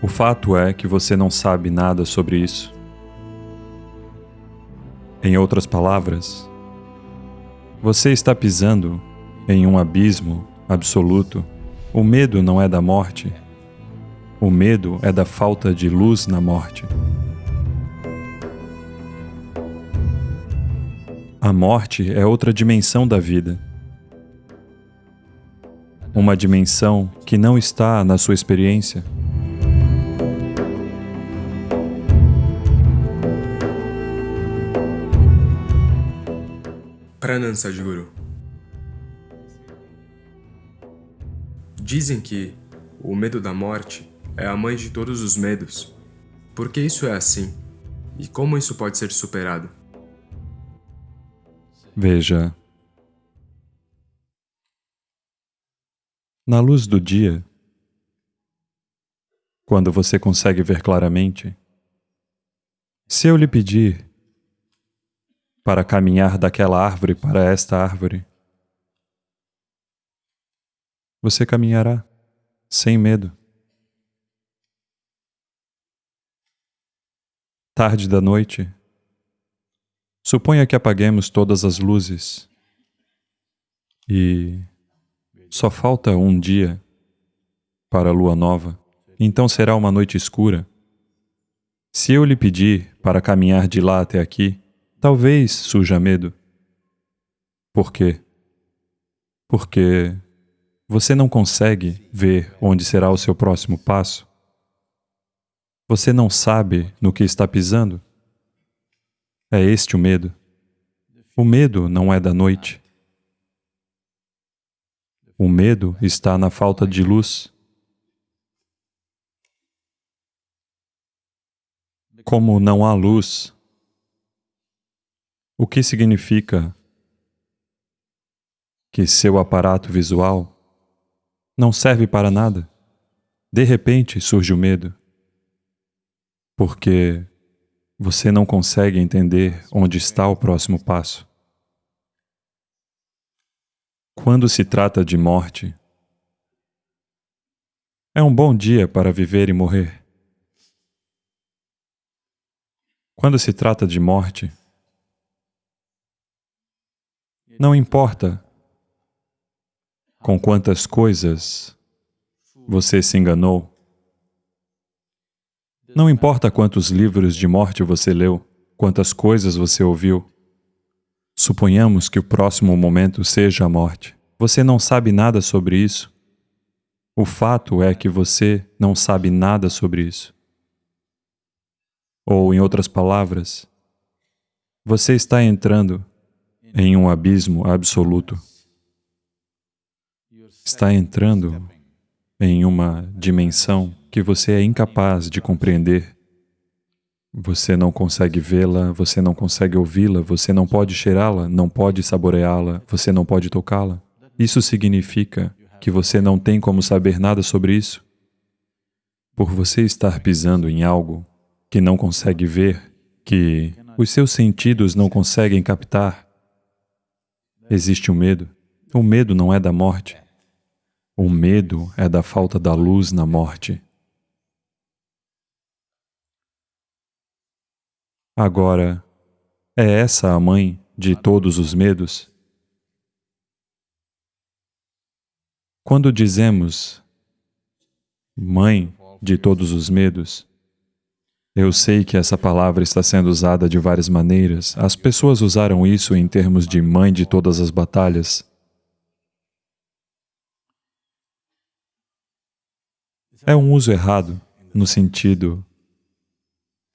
O fato é que você não sabe nada sobre isso. Em outras palavras, você está pisando em um abismo absoluto. O medo não é da morte. O medo é da falta de luz na morte. A morte é outra dimensão da vida. Uma dimensão que não está na sua experiência. Pranam Sadhguru. Dizem que o medo da morte é a mãe de todos os medos. Por que isso é assim? E como isso pode ser superado? Veja. Na luz do dia, quando você consegue ver claramente, se eu lhe pedir para caminhar daquela árvore para esta árvore. Você caminhará sem medo. Tarde da noite, suponha que apaguemos todas as luzes e só falta um dia para a lua nova, então será uma noite escura. Se eu lhe pedir para caminhar de lá até aqui, Talvez surja medo. Por quê? Porque você não consegue ver onde será o seu próximo passo. Você não sabe no que está pisando. É este o medo. O medo não é da noite. O medo está na falta de luz. Como não há luz, o que significa que seu aparato visual não serve para nada? De repente surge o medo, porque você não consegue entender onde está o próximo passo. Quando se trata de morte, é um bom dia para viver e morrer. Quando se trata de morte, não importa com quantas coisas você se enganou. Não importa quantos livros de morte você leu, quantas coisas você ouviu. Suponhamos que o próximo momento seja a morte. Você não sabe nada sobre isso. O fato é que você não sabe nada sobre isso. Ou, em outras palavras, você está entrando em um abismo absoluto. Está entrando em uma dimensão que você é incapaz de compreender. Você não consegue vê-la, você não consegue ouvi-la, você não pode cheirá-la, não pode saboreá-la, você não pode tocá-la. Isso significa que você não tem como saber nada sobre isso. Por você estar pisando em algo que não consegue ver, que os seus sentidos não conseguem captar, Existe o medo. O medo não é da morte. O medo é da falta da luz na morte. Agora, é essa a mãe de todos os medos? Quando dizemos mãe de todos os medos, eu sei que essa palavra está sendo usada de várias maneiras. As pessoas usaram isso em termos de mãe de todas as batalhas. É um uso errado, no sentido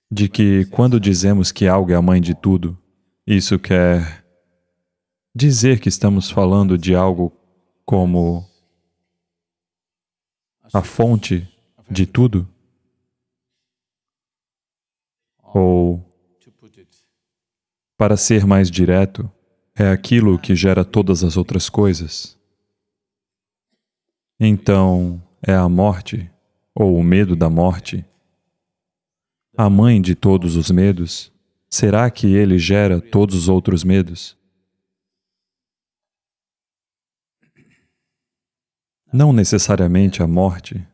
de que quando dizemos que algo é a mãe de tudo, isso quer dizer que estamos falando de algo como a fonte de tudo? Ou, para ser mais direto, é aquilo que gera todas as outras coisas. Então, é a morte, ou o medo da morte, a mãe de todos os medos, será que ele gera todos os outros medos? Não necessariamente a morte,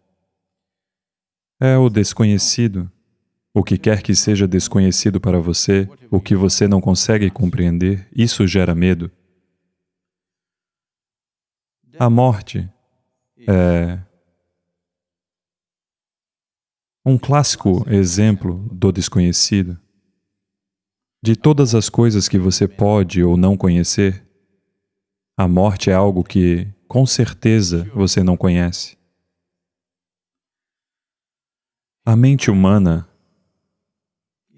É o desconhecido. O que quer que seja desconhecido para você, o que você não consegue compreender, isso gera medo. A morte é um clássico exemplo do desconhecido. De todas as coisas que você pode ou não conhecer, a morte é algo que, com certeza, você não conhece. A mente humana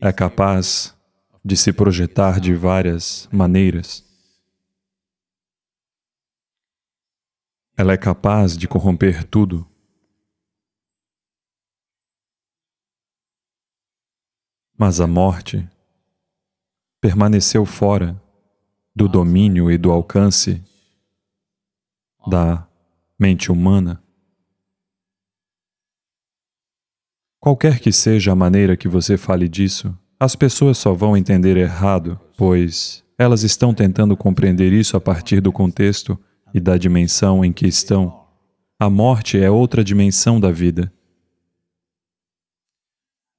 é capaz de se projetar de várias maneiras. Ela é capaz de corromper tudo. Mas a morte permaneceu fora do domínio e do alcance da mente humana. Qualquer que seja a maneira que você fale disso, as pessoas só vão entender errado, pois elas estão tentando compreender isso a partir do contexto e da dimensão em que estão. A morte é outra dimensão da vida.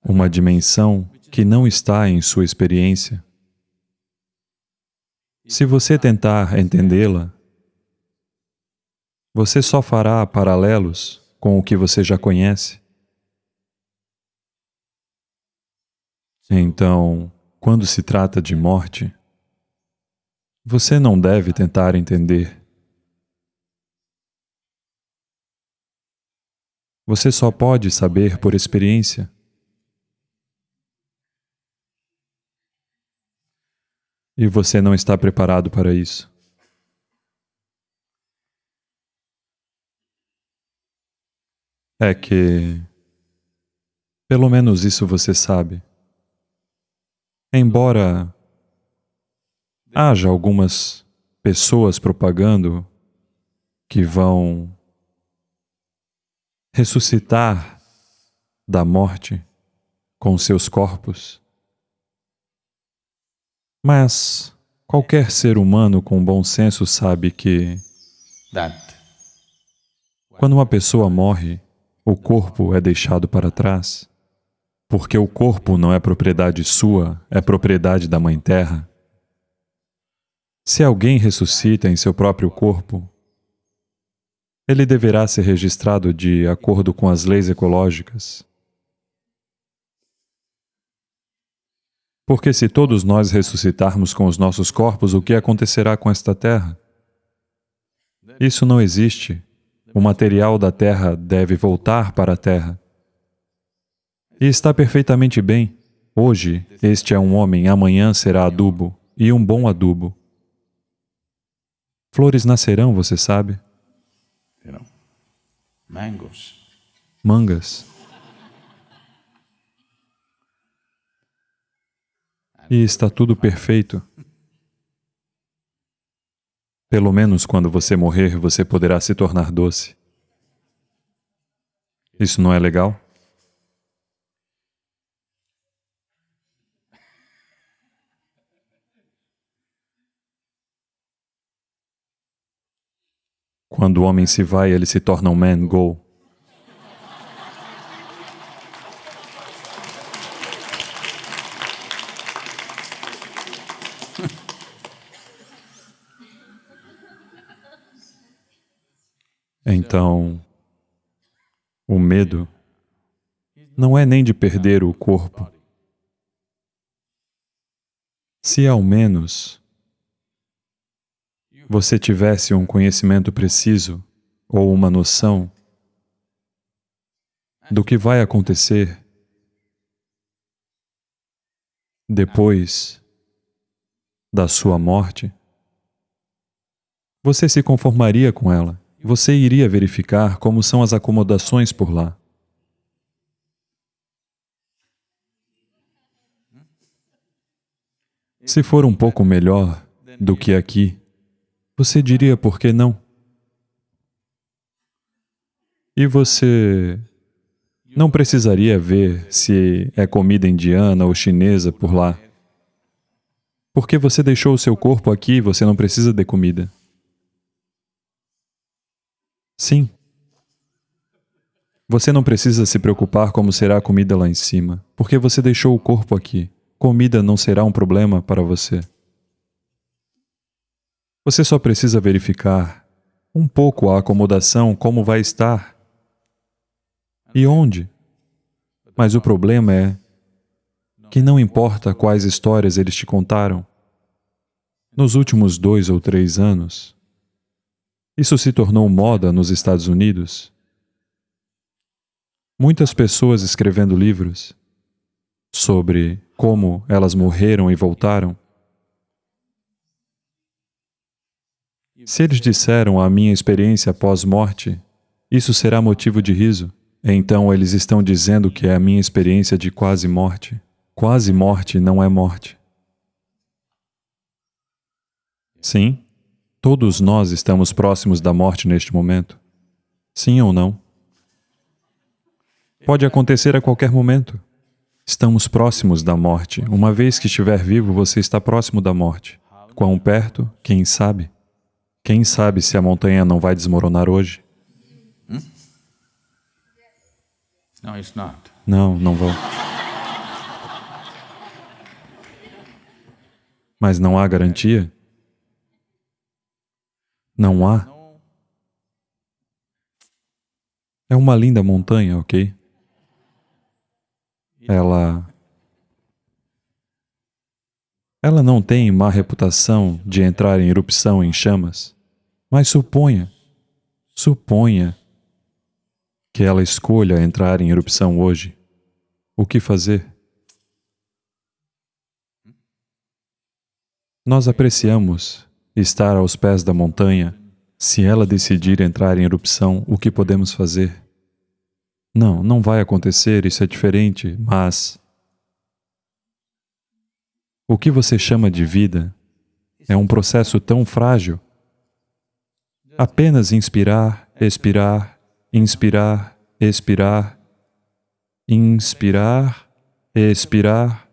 Uma dimensão que não está em sua experiência. Se você tentar entendê-la, você só fará paralelos com o que você já conhece. Então, quando se trata de morte, você não deve tentar entender. Você só pode saber por experiência. E você não está preparado para isso. É que, pelo menos isso você sabe. Embora haja algumas pessoas propagando que vão ressuscitar da morte com seus corpos, mas qualquer ser humano com bom senso sabe que quando uma pessoa morre, o corpo é deixado para trás. Porque o corpo não é propriedade sua, é propriedade da Mãe Terra. Se alguém ressuscita em seu próprio corpo, ele deverá ser registrado de acordo com as leis ecológicas. Porque se todos nós ressuscitarmos com os nossos corpos, o que acontecerá com esta terra? Isso não existe. O material da terra deve voltar para a terra. E está perfeitamente bem. Hoje, este é um homem, amanhã será adubo, e um bom adubo. Flores nascerão, você sabe? Mangas. E está tudo perfeito. Pelo menos quando você morrer, você poderá se tornar doce. Isso não é legal? Quando o homem se vai, ele se torna um man go. Então, o medo não é nem de perder o corpo. Se ao menos você tivesse um conhecimento preciso ou uma noção do que vai acontecer depois da sua morte, você se conformaria com ela. Você iria verificar como são as acomodações por lá. Se for um pouco melhor do que aqui, você diria por que não? E você não precisaria ver se é comida indiana ou chinesa por lá. Porque você deixou o seu corpo aqui, você não precisa de comida. Sim. Você não precisa se preocupar como será a comida lá em cima, porque você deixou o corpo aqui. Comida não será um problema para você. Você só precisa verificar um pouco a acomodação, como vai estar e onde. Mas o problema é que não importa quais histórias eles te contaram, nos últimos dois ou três anos, isso se tornou moda nos Estados Unidos. Muitas pessoas escrevendo livros sobre como elas morreram e voltaram. Se eles disseram a minha experiência pós-morte, isso será motivo de riso. Então eles estão dizendo que é a minha experiência de quase morte. Quase morte não é morte. Sim, todos nós estamos próximos da morte neste momento. Sim ou não? Pode acontecer a qualquer momento. Estamos próximos da morte. Uma vez que estiver vivo, você está próximo da morte. Quão perto? Quem sabe? Quem sabe se a montanha não vai desmoronar hoje? Hmm? Não, não vão. Mas não há garantia? Não há. É uma linda montanha, ok? Ela... Ela não tem má reputação de entrar em erupção em chamas, mas suponha, suponha que ela escolha entrar em erupção hoje. O que fazer? Nós apreciamos estar aos pés da montanha, se ela decidir entrar em erupção, o que podemos fazer? Não, não vai acontecer, isso é diferente, mas... O que você chama de vida é um processo tão frágil. Apenas inspirar, expirar, inspirar, expirar, inspirar, expirar.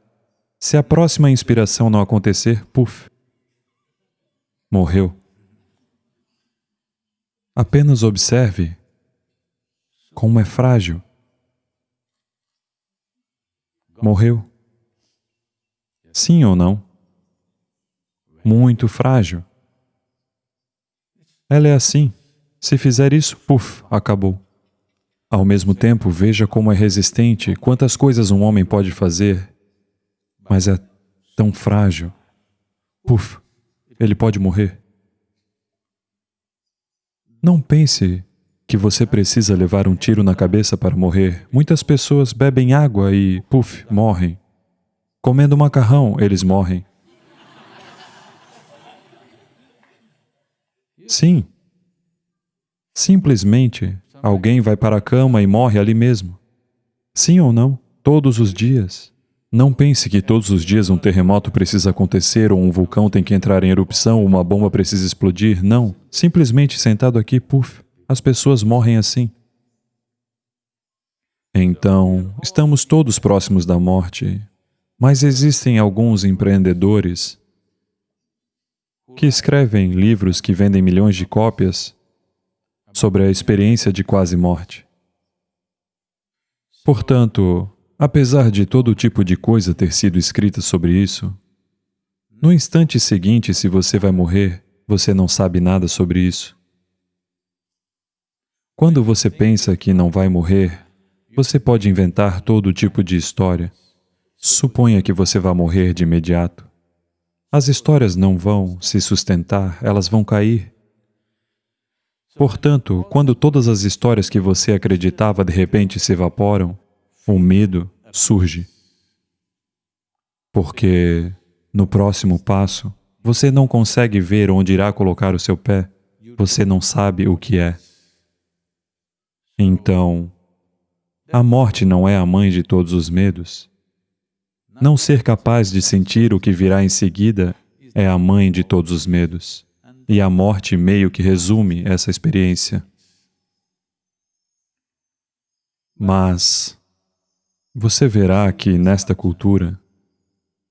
Se a próxima inspiração não acontecer, puf, morreu. Apenas observe como é frágil. Morreu. Sim ou não? Muito frágil. Ela é assim. Se fizer isso, puf, acabou. Ao mesmo tempo, veja como é resistente, quantas coisas um homem pode fazer, mas é tão frágil. Puf, ele pode morrer. Não pense que você precisa levar um tiro na cabeça para morrer. Muitas pessoas bebem água e, puf, morrem. Comendo macarrão, eles morrem. Sim. Simplesmente, alguém vai para a cama e morre ali mesmo. Sim ou não? Todos os dias. Não pense que todos os dias um terremoto precisa acontecer, ou um vulcão tem que entrar em erupção, ou uma bomba precisa explodir. Não. Simplesmente sentado aqui, puf, as pessoas morrem assim. Então, estamos todos próximos da morte, mas existem alguns empreendedores que escrevem livros que vendem milhões de cópias sobre a experiência de quase morte. Portanto, Apesar de todo tipo de coisa ter sido escrita sobre isso, no instante seguinte, se você vai morrer, você não sabe nada sobre isso. Quando você pensa que não vai morrer, você pode inventar todo tipo de história. Suponha que você vá morrer de imediato. As histórias não vão se sustentar, elas vão cair. Portanto, quando todas as histórias que você acreditava de repente se evaporam, o medo surge. Porque no próximo passo, você não consegue ver onde irá colocar o seu pé, você não sabe o que é. Então, a morte não é a mãe de todos os medos. Não ser capaz de sentir o que virá em seguida é a mãe de todos os medos. E a morte meio que resume essa experiência. Mas você verá que, nesta cultura,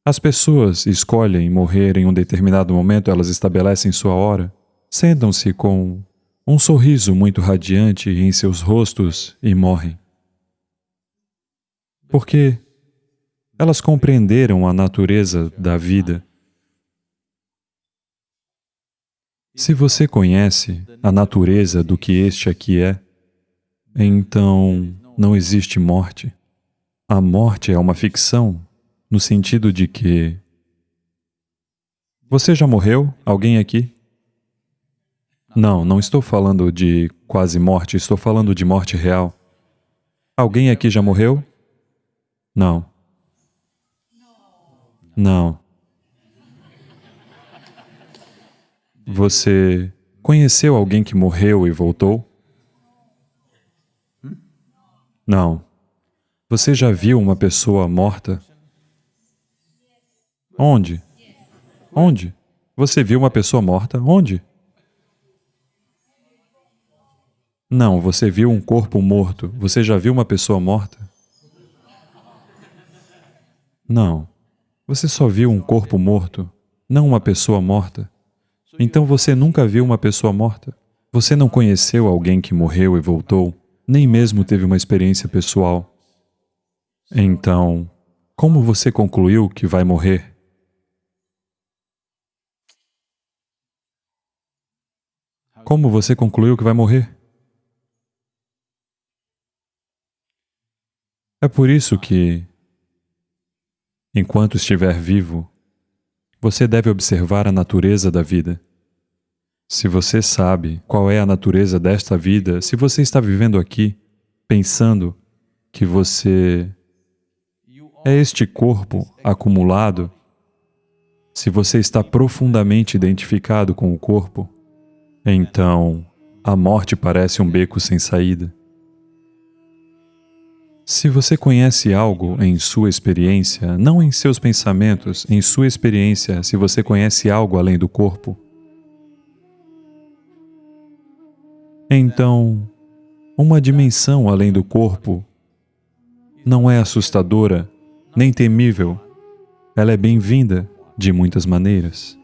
as pessoas escolhem morrer em um determinado momento, elas estabelecem sua hora, sentam-se com um sorriso muito radiante em seus rostos e morrem. Porque elas compreenderam a natureza da vida. Se você conhece a natureza do que este aqui é, então não existe morte. A morte é uma ficção, no sentido de que... Você já morreu? Alguém aqui? Não, não estou falando de quase morte, estou falando de morte real. Alguém aqui já morreu? Não. Não. Você conheceu alguém que morreu e voltou? Não. Você já viu uma pessoa morta? Onde? Onde? Você viu uma pessoa morta? Onde? Não, você viu um corpo morto. Você já viu uma pessoa morta? Não. Você só viu um corpo morto, não uma pessoa morta. Então você nunca viu uma pessoa morta. Você não conheceu alguém que morreu e voltou, nem mesmo teve uma experiência pessoal. Então, como você concluiu que vai morrer? Como você concluiu que vai morrer? É por isso que, enquanto estiver vivo, você deve observar a natureza da vida. Se você sabe qual é a natureza desta vida, se você está vivendo aqui pensando que você é este corpo acumulado, se você está profundamente identificado com o corpo, então a morte parece um beco sem saída. Se você conhece algo em sua experiência, não em seus pensamentos, em sua experiência, se você conhece algo além do corpo, então, uma dimensão além do corpo não é assustadora, nem temível, ela é bem-vinda de muitas maneiras.